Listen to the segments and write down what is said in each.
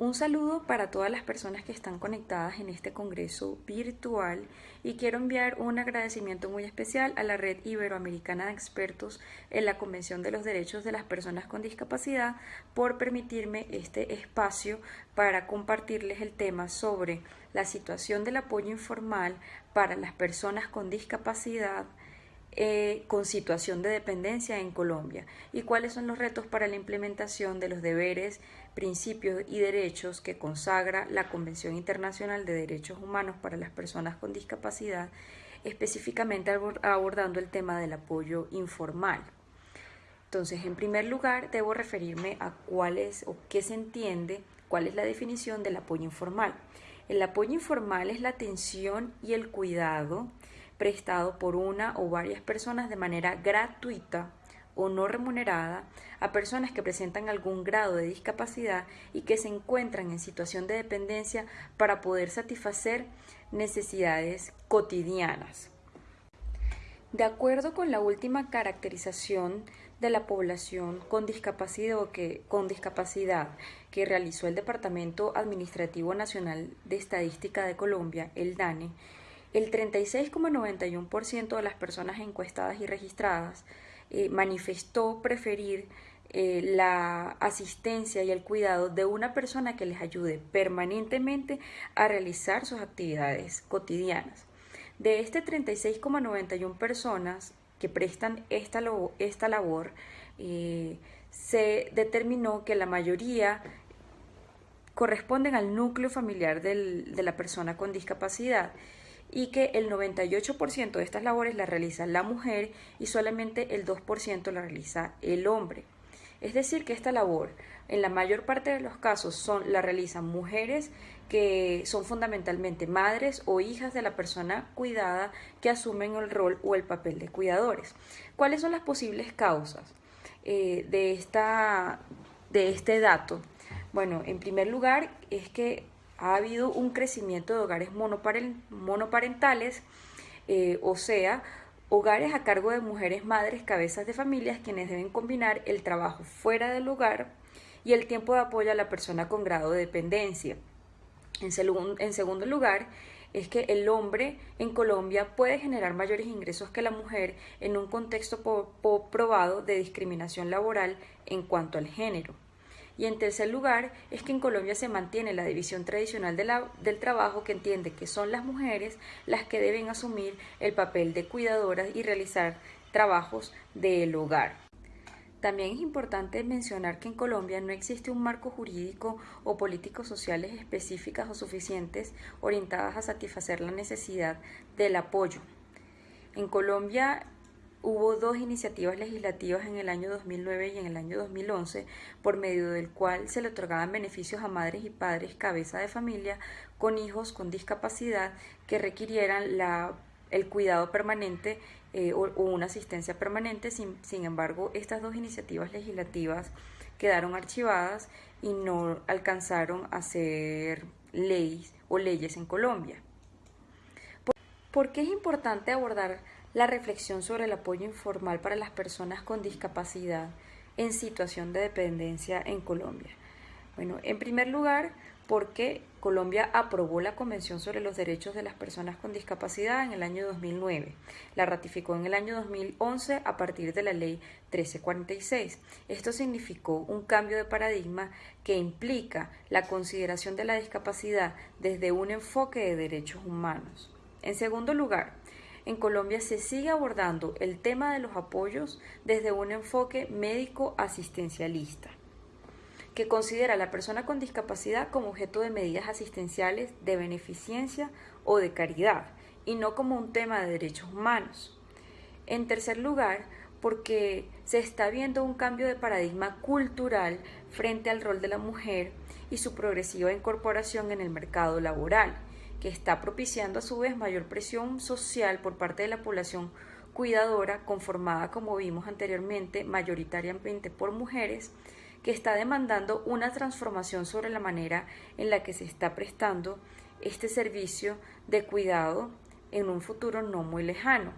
Un saludo para todas las personas que están conectadas en este congreso virtual y quiero enviar un agradecimiento muy especial a la Red Iberoamericana de Expertos en la Convención de los Derechos de las Personas con Discapacidad por permitirme este espacio para compartirles el tema sobre la situación del apoyo informal para las personas con discapacidad eh, con situación de dependencia en Colombia y cuáles son los retos para la implementación de los deberes, principios y derechos que consagra la Convención Internacional de Derechos Humanos para las Personas con Discapacidad, específicamente abordando el tema del apoyo informal. Entonces, en primer lugar, debo referirme a cuál es o qué se entiende, cuál es la definición del apoyo informal. El apoyo informal es la atención y el cuidado prestado por una o varias personas de manera gratuita o no remunerada a personas que presentan algún grado de discapacidad y que se encuentran en situación de dependencia para poder satisfacer necesidades cotidianas. De acuerdo con la última caracterización de la población con discapacidad, que, con discapacidad que realizó el Departamento Administrativo Nacional de Estadística de Colombia, el DANE, el 36,91% de las personas encuestadas y registradas eh, manifestó preferir eh, la asistencia y el cuidado de una persona que les ayude permanentemente a realizar sus actividades cotidianas. De este 36,91 personas que prestan esta, esta labor, eh, se determinó que la mayoría corresponden al núcleo familiar de la persona con discapacidad y que el 98% de estas labores las realiza la mujer y solamente el 2% la realiza el hombre. Es decir, que esta labor en la mayor parte de los casos son, la realizan mujeres que son fundamentalmente madres o hijas de la persona cuidada que asumen el rol o el papel de cuidadores. ¿Cuáles son las posibles causas eh, de, esta, de este dato? Bueno, en primer lugar es que ha habido un crecimiento de hogares monoparentales, eh, o sea, hogares a cargo de mujeres madres, cabezas de familias, quienes deben combinar el trabajo fuera del hogar y el tiempo de apoyo a la persona con grado de dependencia. En, en segundo lugar, es que el hombre en Colombia puede generar mayores ingresos que la mujer en un contexto probado de discriminación laboral en cuanto al género. Y en tercer lugar, es que en Colombia se mantiene la división tradicional del trabajo que entiende que son las mujeres las que deben asumir el papel de cuidadoras y realizar trabajos del hogar. También es importante mencionar que en Colombia no existe un marco jurídico o políticos sociales específicas o suficientes orientadas a satisfacer la necesidad del apoyo. En Colombia hubo dos iniciativas legislativas en el año 2009 y en el año 2011, por medio del cual se le otorgaban beneficios a madres y padres cabeza de familia con hijos con discapacidad que requirieran la, el cuidado permanente eh, o, una asistencia permanente. Sin, sin embargo, estas dos iniciativas legislativas quedaron archivadas y no alcanzaron a ser leyes o leyes en Colombia. ¿Por qué es importante abordar la reflexión sobre el apoyo informal para las personas con discapacidad en situación de dependencia en Colombia. Bueno, en primer lugar, porque Colombia aprobó la Convención sobre los Derechos de las Personas con Discapacidad en el año 2009. La ratificó en el año 2011 a partir de la Ley 1346. Esto significó un cambio de paradigma que implica la consideración de la discapacidad desde un enfoque de derechos humanos. En segundo lugar, en Colombia se sigue abordando el tema de los apoyos desde un enfoque médico asistencialista, que considera a la persona con discapacidad como objeto de medidas asistenciales de beneficencia o de caridad, y no como un tema de derechos humanos. En tercer lugar, porque se está viendo un cambio de paradigma cultural frente al rol de la mujer y su progresiva incorporación en el mercado laboral que está propiciando a su vez mayor presión social por parte de la población cuidadora, conformada, como vimos anteriormente, mayoritariamente por mujeres, que está demandando una transformación sobre la manera en la que se está prestando este servicio de cuidado en un futuro no muy lejano.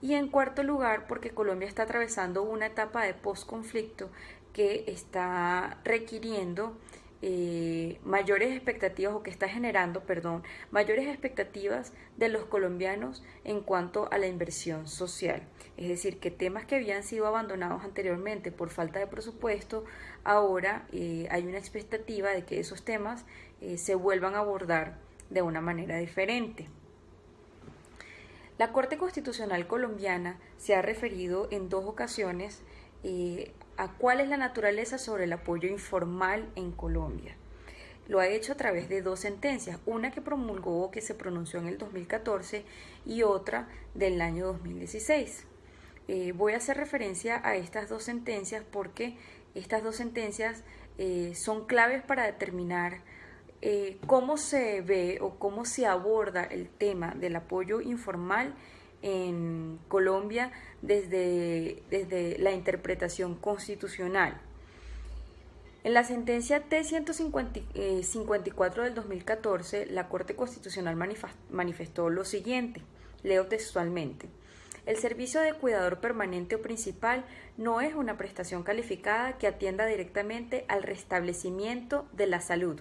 Y en cuarto lugar, porque Colombia está atravesando una etapa de posconflicto que está requiriendo eh, mayores expectativas o que está generando, perdón, mayores expectativas de los colombianos en cuanto a la inversión social. Es decir, que temas que habían sido abandonados anteriormente por falta de presupuesto, ahora eh, hay una expectativa de que esos temas eh, se vuelvan a abordar de una manera diferente. La Corte Constitucional colombiana se ha referido en dos ocasiones a cuál es la naturaleza sobre el apoyo informal en Colombia. Lo ha hecho a través de dos sentencias, una que promulgó que se pronunció en el 2014 y otra del año 2016. Eh, voy a hacer referencia a estas dos sentencias porque estas dos sentencias eh, son claves para determinar eh, cómo se ve o cómo se aborda el tema del apoyo informal en Colombia desde, desde la interpretación constitucional. En la sentencia T-154 del 2014, la Corte Constitucional manifestó lo siguiente, leo textualmente. El servicio de cuidador permanente o principal no es una prestación calificada que atienda directamente al restablecimiento de la salud,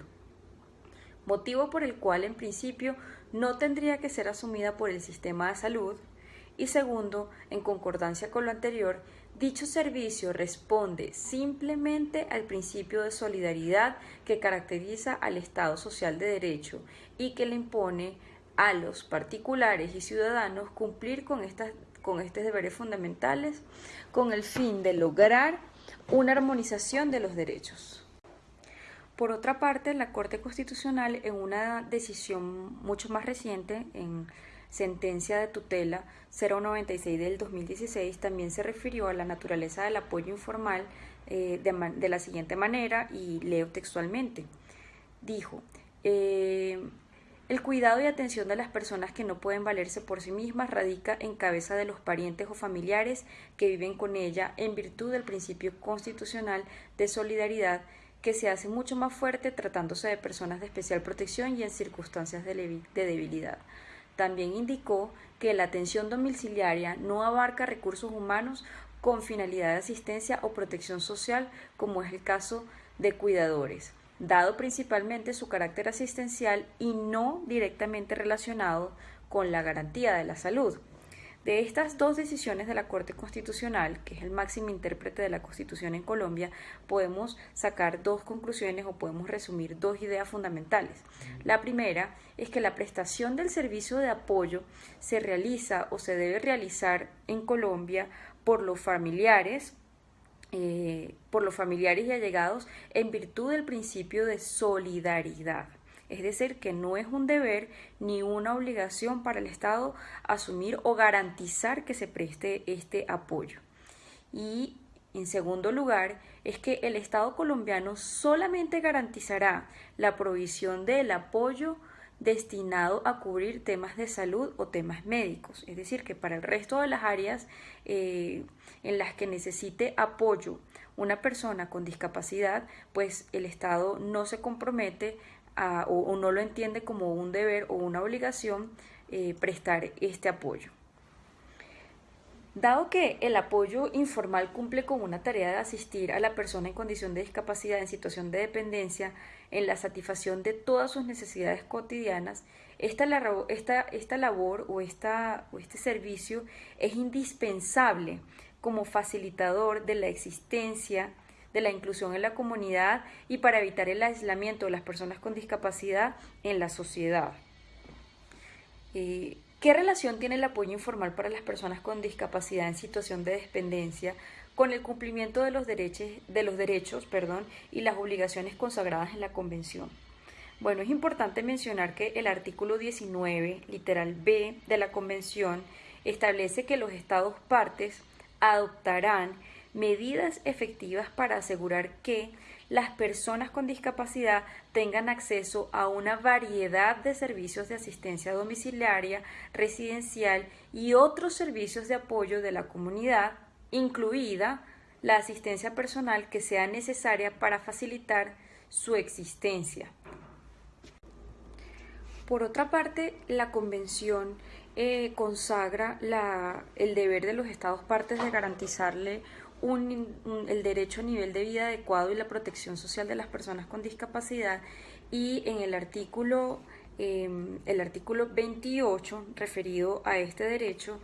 motivo por el cual en principio no tendría que ser asumida por el sistema de salud, y segundo, en concordancia con lo anterior, dicho servicio responde simplemente al principio de solidaridad que caracteriza al Estado social de derecho y que le impone a los particulares y ciudadanos cumplir con, estas, con estos deberes fundamentales con el fin de lograr una armonización de los derechos. Por otra parte, la Corte Constitucional, en una decisión mucho más reciente, en sentencia de tutela 096 del 2016, también se refirió a la naturaleza del apoyo informal eh, de, la siguiente manera, y leo textualmente. Dijo, eh, el cuidado y atención de las personas que no pueden valerse por sí mismas radica en cabeza de los parientes o familiares que viven con ella en virtud del principio constitucional de solidaridad que se hace mucho más fuerte tratándose de personas de especial protección y en circunstancias de, debilidad. También indicó que la atención domiciliaria no abarca recursos humanos con finalidad de asistencia o protección social, como es el caso de cuidadores, dado principalmente su carácter asistencial y no directamente relacionado con la garantía de la salud. De estas dos decisiones de la Corte Constitucional, que es el máximo intérprete de la Constitución en Colombia, podemos sacar dos conclusiones o podemos resumir dos ideas fundamentales. La primera es que la prestación del servicio de apoyo se realiza o se debe realizar en Colombia por los familiares, eh, por los familiares y allegados en virtud del principio de solidaridad. Es decir, que no es un deber ni una obligación para el Estado asumir o garantizar que se preste este apoyo. Y en segundo lugar, es que el Estado colombiano solamente garantizará la provisión del apoyo destinado a cubrir temas de salud o temas médicos. Es decir, que para el resto de las áreas eh, en las que necesite apoyo una persona con discapacidad, pues el Estado no se compromete o, no lo entiende como un deber o una obligación eh, prestar este apoyo. Dado que el apoyo informal cumple con una tarea de asistir a la persona en condición de discapacidad en situación de dependencia en la satisfacción de todas sus necesidades cotidianas, esta, esta, esta labor o, esta, o este servicio es indispensable como facilitador de la existencia de la inclusión en la comunidad y para evitar el aislamiento de las personas con discapacidad en la sociedad. Eh, ¿Qué relación tiene el apoyo informal para las personas con discapacidad en situación de dependencia con el cumplimiento de los derechos, de los derechos perdón, y las obligaciones consagradas en la Convención? Bueno, es importante mencionar que el artículo 19, literal B de la Convención, establece que los Estados partes adoptarán medidas efectivas para asegurar que las personas con discapacidad tengan acceso a una variedad de servicios de asistencia domiciliaria, residencial y otros servicios de apoyo de la comunidad, incluida la asistencia personal que sea necesaria para facilitar su existencia. Por otra parte, la Convención eh, consagra el deber de los Estados partes de garantizarle el derecho a nivel de vida adecuado y la protección social de las personas con discapacidad. Y en el artículo, em, el artículo 28 referido a este derecho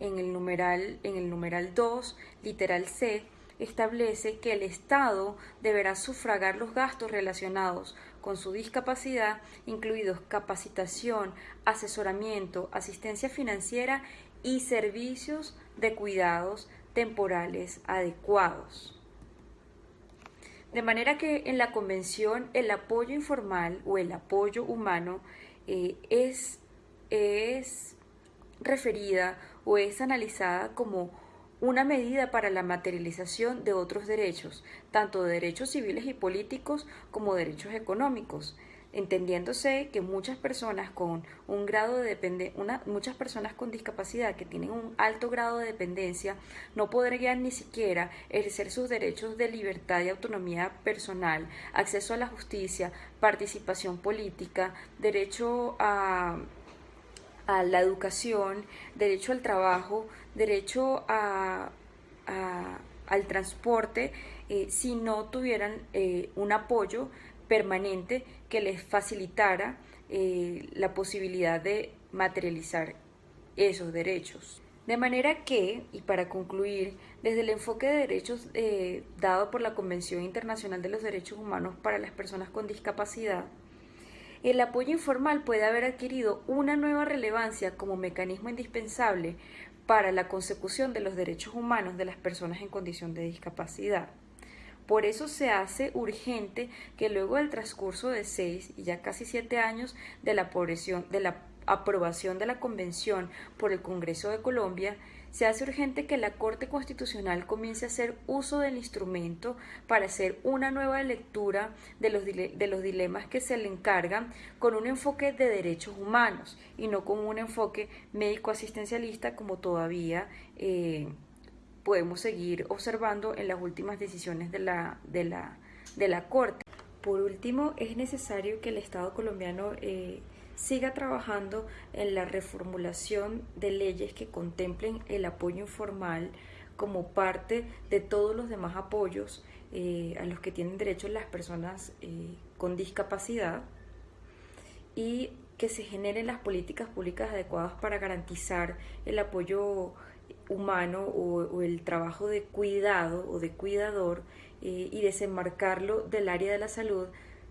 en el numeral, en el numeral 2, literal C, establece que el Estado deberá sufragar los gastos relacionados con su discapacidad, incluidos capacitación, asesoramiento, asistencia financiera y servicios de cuidados temporales adecuados. De manera que en la Convención el apoyo informal o el apoyo humano eh, es, es referida o es analizada como una medida para la materialización de otros derechos, tanto de derechos civiles y políticos como derechos económicos, entendiéndose que muchas personas con un grado de dependencia, muchas personas con discapacidad que tienen un alto grado de dependencia no podrían ni siquiera ejercer sus derechos de libertad y autonomía personal, acceso a la justicia, participación política, derecho a a la educación, derecho al trabajo, derecho a, al transporte, eh, si no tuvieran eh, un apoyo permanente que les facilitara eh, la posibilidad de materializar esos derechos. De manera que, y para concluir, desde el enfoque de derechos dado por la Convención Internacional de los Derechos Humanos para las Personas con Discapacidad, el apoyo informal puede haber adquirido una nueva relevancia como mecanismo indispensable para la consecución de los derechos humanos de las personas en condición de discapacidad. Por eso se hace urgente que luego del transcurso de seis y ya casi siete años de la, de la aprobación de la Convención por el Congreso de Colombia, se hace urgente que la Corte Constitucional comience a hacer uso del instrumento para hacer una nueva lectura de los, dilemas que se le encargan con un enfoque de derechos humanos y no con un enfoque médico-asistencialista como todavía eh, podemos seguir observando en las últimas decisiones de la, de la, de la Corte. Por último, es necesario que el Estado colombiano eh, siga trabajando en la reformulación de leyes que contemplen el apoyo informal como parte de todos los demás apoyos eh, a los que tienen derecho las personas eh, con discapacidad y que se generen las políticas públicas adecuadas para garantizar el apoyo humano o, el trabajo de cuidado o de cuidador eh, y desembarcarlo del área de la salud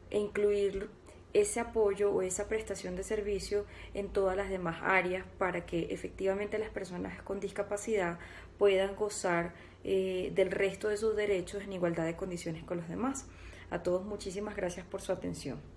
e incluirlo ese apoyo o esa prestación de servicio en todas las demás áreas para que efectivamente las personas con discapacidad puedan gozar eh, del resto de sus derechos en igualdad de condiciones con los demás. A todos muchísimas gracias por su atención.